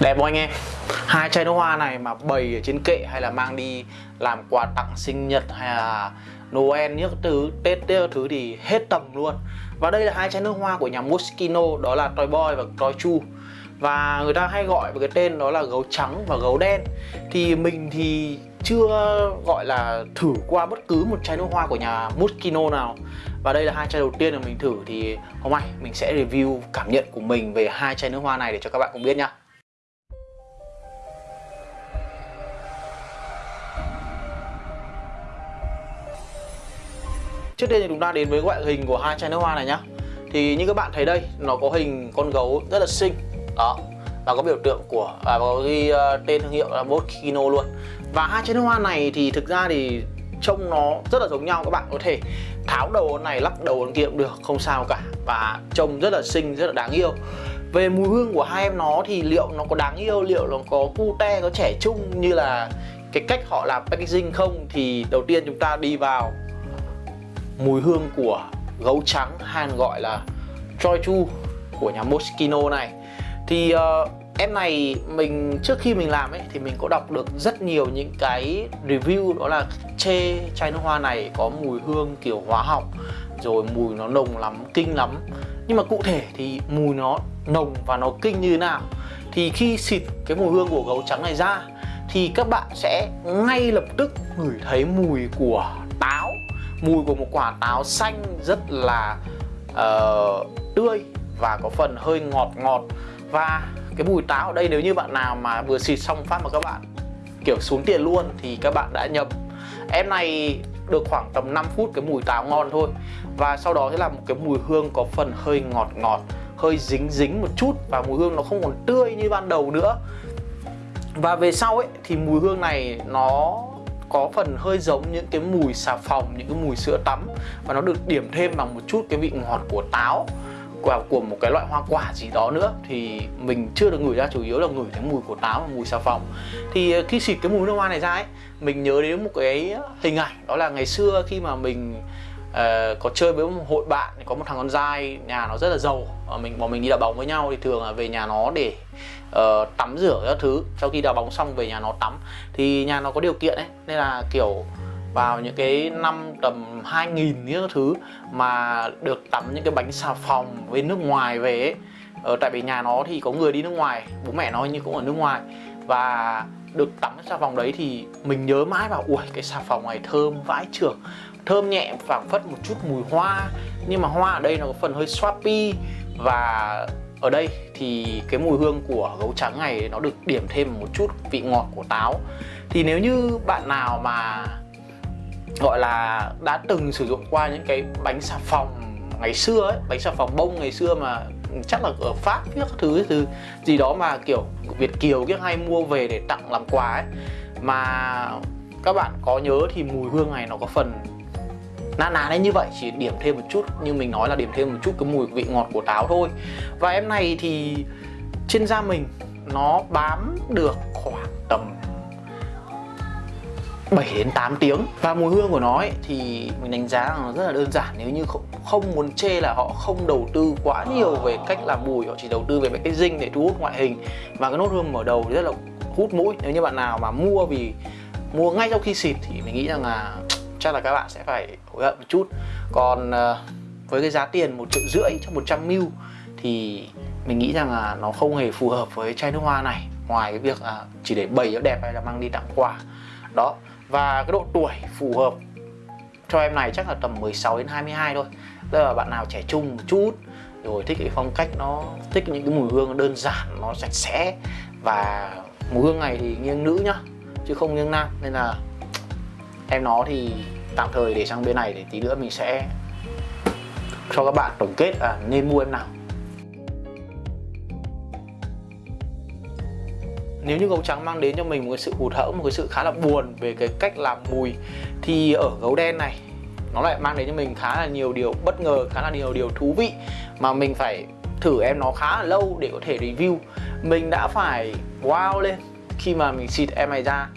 Đẹp không anh em? Hai chai nước hoa này mà bày ở trên kệ hay là mang đi làm quà tặng sinh nhật hay là Noel những thứ, Tết những thứ thì hết tầm luôn. Và đây là hai chai nước hoa của nhà Moschino đó là Toy Boy và Toy Chu. Và người ta hay gọi với cái tên đó là gấu trắng và gấu đen. Thì mình thì chưa gọi là thử qua bất cứ một chai nước hoa của nhà Moschino nào. Và đây là hai chai đầu tiên mà mình thử thì hôm nay mình sẽ review cảm nhận của mình về hai chai nước hoa này để cho các bạn cùng biết nhá Trước tiên thì chúng ta đến với ngoại hình của hai chai nước hoa này nhá. Thì như các bạn thấy đây, nó có hình con gấu rất là xinh. Đó. Và có biểu tượng của, và có ghi uh, tên thương hiệu là Botkino luôn. Và hai chai nước hoa này thì thực ra thì trông nó rất là giống nhau các bạn có thể tháo đầu này lắp đầu kia cũng được không sao cả. Và trông rất là xinh rất là đáng yêu. Về mùi hương của hai em nó thì liệu nó có đáng yêu liệu nó có cute có trẻ trung như là cái cách họ làm packaging không thì đầu tiên chúng ta đi vào mùi hương của gấu trắng hàn gọi là Choi Chu của nhà Moschino này. Thì uh, em này mình trước khi mình làm ấy thì mình có đọc được rất nhiều những cái review đó là chê chai nước hoa này có mùi hương kiểu hóa học rồi mùi nó nồng lắm kinh lắm. Nhưng mà cụ thể thì mùi nó nồng và nó kinh như thế nào? Thì khi xịt cái mùi hương của gấu trắng này ra thì các bạn sẽ ngay lập tức ngửi thấy mùi của mùi của một quả táo xanh rất là uh, tươi và có phần hơi ngọt ngọt. Và cái mùi táo ở đây nếu như bạn nào mà vừa xịt xong phát mà các bạn kiểu xuống tiền luôn thì các bạn đã nhầm. Em này được khoảng tầm 5 phút cái mùi táo ngon thôi. Và sau đó sẽ là một cái mùi hương có phần hơi ngọt ngọt hơi dính dính một chút và mùi hương nó không còn tươi như ban đầu nữa. Và về sau ấy thì mùi hương này nó có phần hơi giống những cái mùi xà phòng những cái mùi sữa tắm và nó được điểm thêm bằng một chút cái vị ngọt của táo của, của một cái loại hoa quả gì đó nữa. Thì mình chưa được ngửi ra chủ yếu là ngửi thấy mùi của táo và mùi xà phòng. Thì ờ, khi xịt cái mùi nước hoa này ra ấy mình nhớ đến một cái hình ảnh đó là ngày xưa khi mà mình uh, có chơi với một hội bạn có một thằng con trai nhà nó rất là giàu. Uh, mình bọn mình đi đá bóng với nhau thì thường là về nhà nó để uh, tắm rửa các thứ. Sau khi đá bóng xong về nhà nó tắm. Thì nhà nó có điều kiện ấy nên là kiểu vào những cái năm tầm 2000 những thứ mà được tắm những cái bánh xà phòng với nước ngoài về ấy. Ờ, tại vì nhà nó thì có người đi nước ngoài bố mẹ nó như cũng ở nước ngoài. Và được tắm cái xà phòng đấy thì mình nhớ mãi vào ui cái xà phòng này thơm vãi trưởng thơm nhẹ phảng phất một chút mùi hoa. Nhưng mà hoa ở đây nó có phần hơi swappy. Và ở đây thì cái mùi hương của gấu trắng này nó được điểm thêm một chút vị ngọt của táo. Thì nếu như bạn nào mà, gọi là, đã từng sử dụng qua những cái bánh xà phòng ngày xưa ấy, bánh xà phòng bông ngày xưa mà chắc là ở pháp, các thứ thứ gì đó mà, kiểu, việt kiều kia hay mua về để tặng làm quà ấy. Mà các bạn có nhớ thì mùi hương này nó có phần na ná đấy như vậy chỉ điểm thêm một chút như mình nói là điểm thêm một chút cái mùi vị ngọt của táo thôi. Và em này thì trên da mình nó bám được khoảng tầm 7 đến 8 tiếng. Và mùi hương của nó ấy, thì mình đánh giá là nó rất là đơn giản nếu như không, không muốn chê là họ không đầu tư quá nhiều về cách làm mùi họ chỉ đầu tư về cái dinh để thu hút ngoại hình. Và cái nốt hương mở đầu rất là hút mũi. Nếu như bạn nào mà mua vì mua ngay sau khi xịt thì mình nghĩ rằng là chắc là các bạn sẽ phải hối hận một chút. Còn ờ, với cái giá tiền một triệu rưỡi cho 100 ml thì mình nghĩ rằng là nó không hề phù hợp với chai nước hoa này. Ngoài cái việc à, chỉ để bày cho đẹp hay là mang đi tặng quà. Đó, và cái độ tuổi phù hợp cho em này chắc là tầm 16 đến 22 thôi. Tức là bạn nào trẻ trung một chút, Rồi thích cái phong cách nó, Thích những cái mùi hương đơn giản, Nó sạch sẽ, Và mùi hương này thì nghiêng nữ nhá, Chứ không nghiêng nam. Nên là em nó thì tạm thời để sang bên này Để tí nữa mình sẽ cho các bạn tổng kết à, nên mua em nào. Nếu như gấu trắng mang đến cho mình một cái sự hụt hẫng một cái sự khá là buồn về cái cách làm mùi thì ở gấu đen này nó lại mang đến cho mình khá là nhiều điều bất ngờ khá là nhiều điều thú vị mà mình phải thử em nó khá là lâu để có thể review. Mình đã phải wow lên khi mà mình xịt em này ra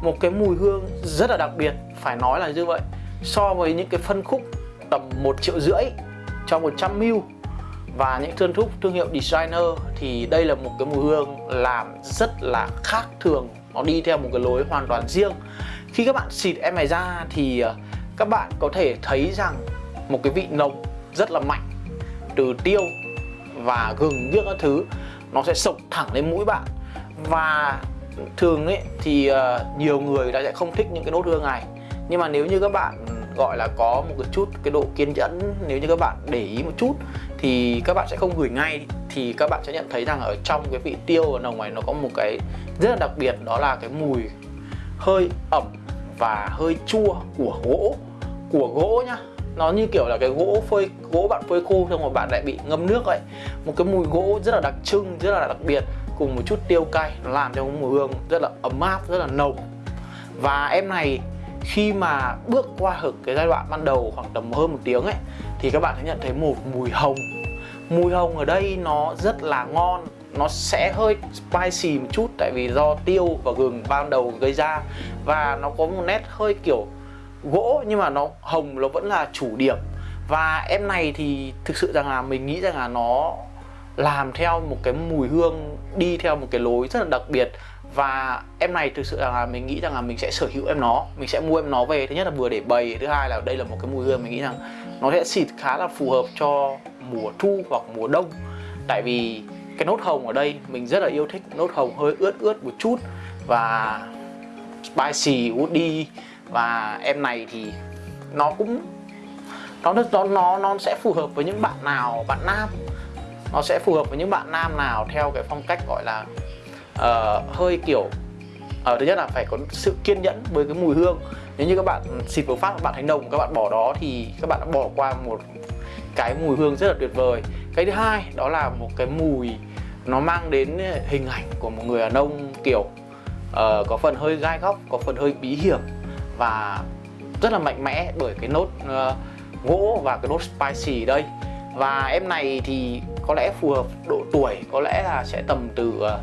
một cái mùi hương rất là đặc biệt, phải nói là như vậy. So với những cái phân khúc tầm 1 triệu rưỡi cho 100 ml và những thương thúc thương hiệu designer thì đây là một cái mùi hương làm rất là khác thường. Nó đi theo một cái lối hoàn toàn riêng. Khi các bạn xịt em này ra thì ờ, các bạn có thể thấy rằng một cái vị nồng rất là mạnh, từ tiêu và gừng những các thứ, nó sẽ sộc thẳng lên mũi bạn. Và thường ấy thì uh, nhiều người đã sẽ không thích những cái nốt hương này. Nhưng mà nếu như các bạn ừ, gọi là có một cái chút cái độ kiên nhẫn nếu như các bạn để ý một chút thì các bạn sẽ không gửi ngay thì các bạn sẽ nhận thấy rằng ở trong cái vị tiêu ở nồng này nó có một cái rất là đặc biệt đó là cái mùi hơi ẩm và hơi chua của gỗ của gỗ nhá. Nó như kiểu là cái gỗ phơi gỗ bạn phơi khô xong rồi bạn lại bị ngâm nước ấy một cái mùi gỗ rất là đặc trưng rất là đặc biệt cùng một chút tiêu cay, nó làm cho mùi hương rất là ấm áp, rất là nồng. Và em này, khi mà bước qua hực cái giai đoạn ban đầu khoảng tầm hơn một tiếng ấy, thì các bạn sẽ nhận thấy một mùi hồng. Mùi hồng ở đây nó rất là ngon, nó sẽ hơi spicy một chút tại vì do tiêu và gừng ban đầu gây ra. Và nó có một nét hơi kiểu gỗ, nhưng mà nó hồng, nó vẫn là chủ điểm. Và em này thì thực sự rằng là mình nghĩ rằng là nó làm theo một cái mùi hương, đi theo một cái lối rất là đặc biệt. Và em này thực sự là mình nghĩ rằng là mình sẽ sở hữu em nó, mình sẽ mua em nó về. Thứ nhất là vừa để bày, thứ hai là đây là một cái mùi hương mình nghĩ rằng nó sẽ xịt khá là phù hợp cho mùa thu hoặc mùa đông. Tại vì cái nốt hồng ở đây mình rất là yêu thích nốt hồng hơi ướt ướt một chút và spicy, woody. Và em này thì nó cũng, nó nó nó nó sẽ phù hợp với những bạn nào, bạn nam nó sẽ phù hợp với những bạn nam nào theo cái phong cách gọi là uh, hơi kiểu ở uh, thứ nhất là phải có sự kiên nhẫn với cái mùi hương. Nếu như các bạn xịt vừa phát các bạn thấy nồng các bạn bỏ đó thì các bạn đã bỏ qua một cái mùi hương rất là tuyệt vời. Cái thứ hai đó là một cái mùi nó mang đến hình ảnh của một người đàn ông kiểu uh, có phần hơi gai góc có phần hơi bí hiểm và rất là mạnh mẽ bởi cái nốt uh, gỗ và cái nốt spicy đây và em này thì có lẽ phù hợp độ tuổi, có lẽ là sẽ tầm từ ờ,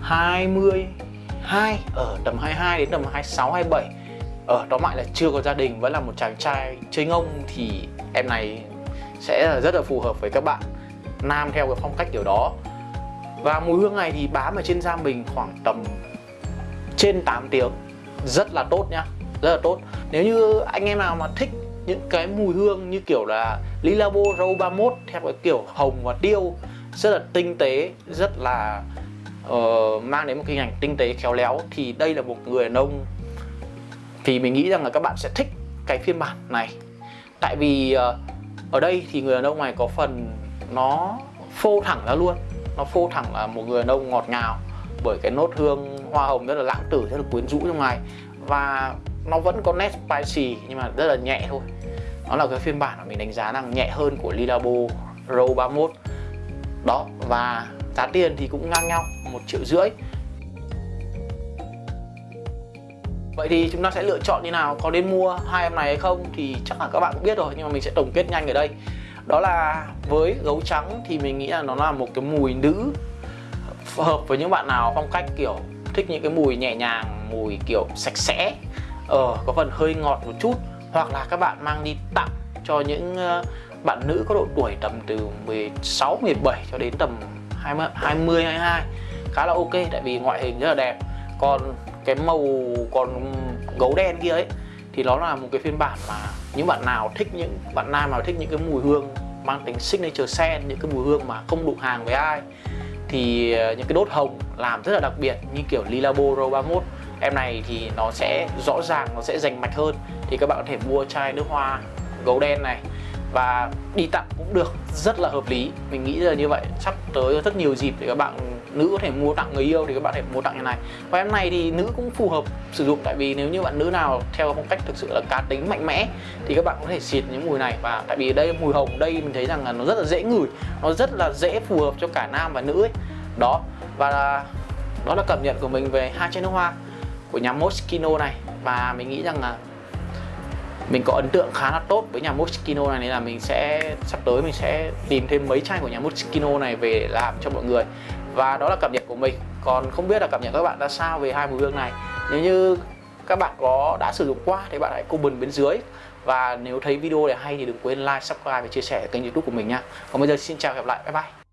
22 ở ờ, tầm 22 đến tầm 26 27 ở đó lại là chưa có gia đình, vẫn là một chàng trai chơi ngông thì em này sẽ rất là phù hợp với các bạn, nam theo cái phong cách kiểu đó. Và mùi hương này thì bám ở trên da mình khoảng tầm trên 8 tiếng. Rất là tốt nhá, rất là tốt. Nếu như anh em nào mà thích những cái mùi hương như kiểu là Lilabo Row 31 theo cái kiểu hồng và tiêu rất là tinh tế rất là uh, mang đến một cái hình ảnh tinh tế khéo léo. Thì đây là một người đàn ông. Thì mình nghĩ rằng là các bạn sẽ thích cái phiên bản này. Tại vì uh, ở đây thì người đàn ông này có phần nó phô thẳng ra luôn. Nó phô thẳng là một người đàn ông ngọt ngào bởi cái nốt hương hoa hồng rất là lãng tử rất là quyến rũ trong này và nó vẫn có nét spicy, nhưng mà rất là nhẹ thôi. Nó là cái phiên bản mà mình đánh giá rằng nhẹ hơn của Lilabo Row 31 đó, và giá tiền thì cũng ngang nhau, một triệu rưỡi. Vậy thì chúng ta sẽ lựa chọn như nào? Có nên mua hai em này hay không Thì chắc là các bạn cũng biết rồi, Nhưng mà mình sẽ tổng kết nhanh ở đây. Đó là với gấu trắng thì mình nghĩ là nó là một cái mùi nữ Hợp với những bạn nào phong cách kiểu Thích những cái mùi nhẹ nhàng, Mùi kiểu sạch sẽ. Ờ, có phần hơi ngọt một chút Hoặc là các bạn mang đi tặng cho những ờ, bạn nữ có độ tuổi tầm từ 16, 17 cho đến tầm 20, 20 22 khá là ok tại vì ngoại hình rất là đẹp. Còn cái màu còn gấu đen kia ấy thì nó là một cái phiên bản mà những bạn nào thích những bạn nam nào thích những cái mùi hương mang tính signature scent những cái mùi hương mà không đụng hàng với ai thì ờ, những cái đốt hồng làm rất là đặc biệt như kiểu Lilabo Row 31 em này thì nó sẽ rõ ràng, nó sẽ dành mạch hơn. Thì các bạn có thể mua chai nước hoa gấu đen này. Và đi tặng cũng được, rất là hợp lý. Mình nghĩ là như vậy. Sắp tới rất nhiều dịp để các bạn nữ có thể mua tặng người yêu thì các bạn có thể mua tặng như này. Và em này thì nữ cũng phù hợp sử dụng. Tại vì nếu như bạn nữ nào theo phong cách thực sự là cá tính mạnh mẽ thì các bạn có thể xịt những mùi này. Và tại vì đây, mùi hồng đây mình thấy rằng là nó rất là dễ ngửi, nó rất là dễ phù hợp cho cả nam và nữ ấy. Đó, và đó là cảm nhận của mình về hai chai nước hoa của nhà Moschino này. Và mình nghĩ rằng là mình có ấn tượng khá là tốt với nhà Moschino này, nên là mình sẽ, sắp tới mình sẽ tìm thêm mấy chai của nhà Moschino này về để làm cho mọi người. Và đó là cảm nhận của mình. Còn không biết là cảm nhận các bạn ra sao về hai mùi hương này. Nếu như các bạn có, đã sử dụng qua thì bạn hãy comment bên dưới. Và nếu thấy video này hay thì đừng quên like, subscribe và chia sẻ kênh youtube của mình nha còn bây giờ xin chào và hẹn gặp lại. Bye bye.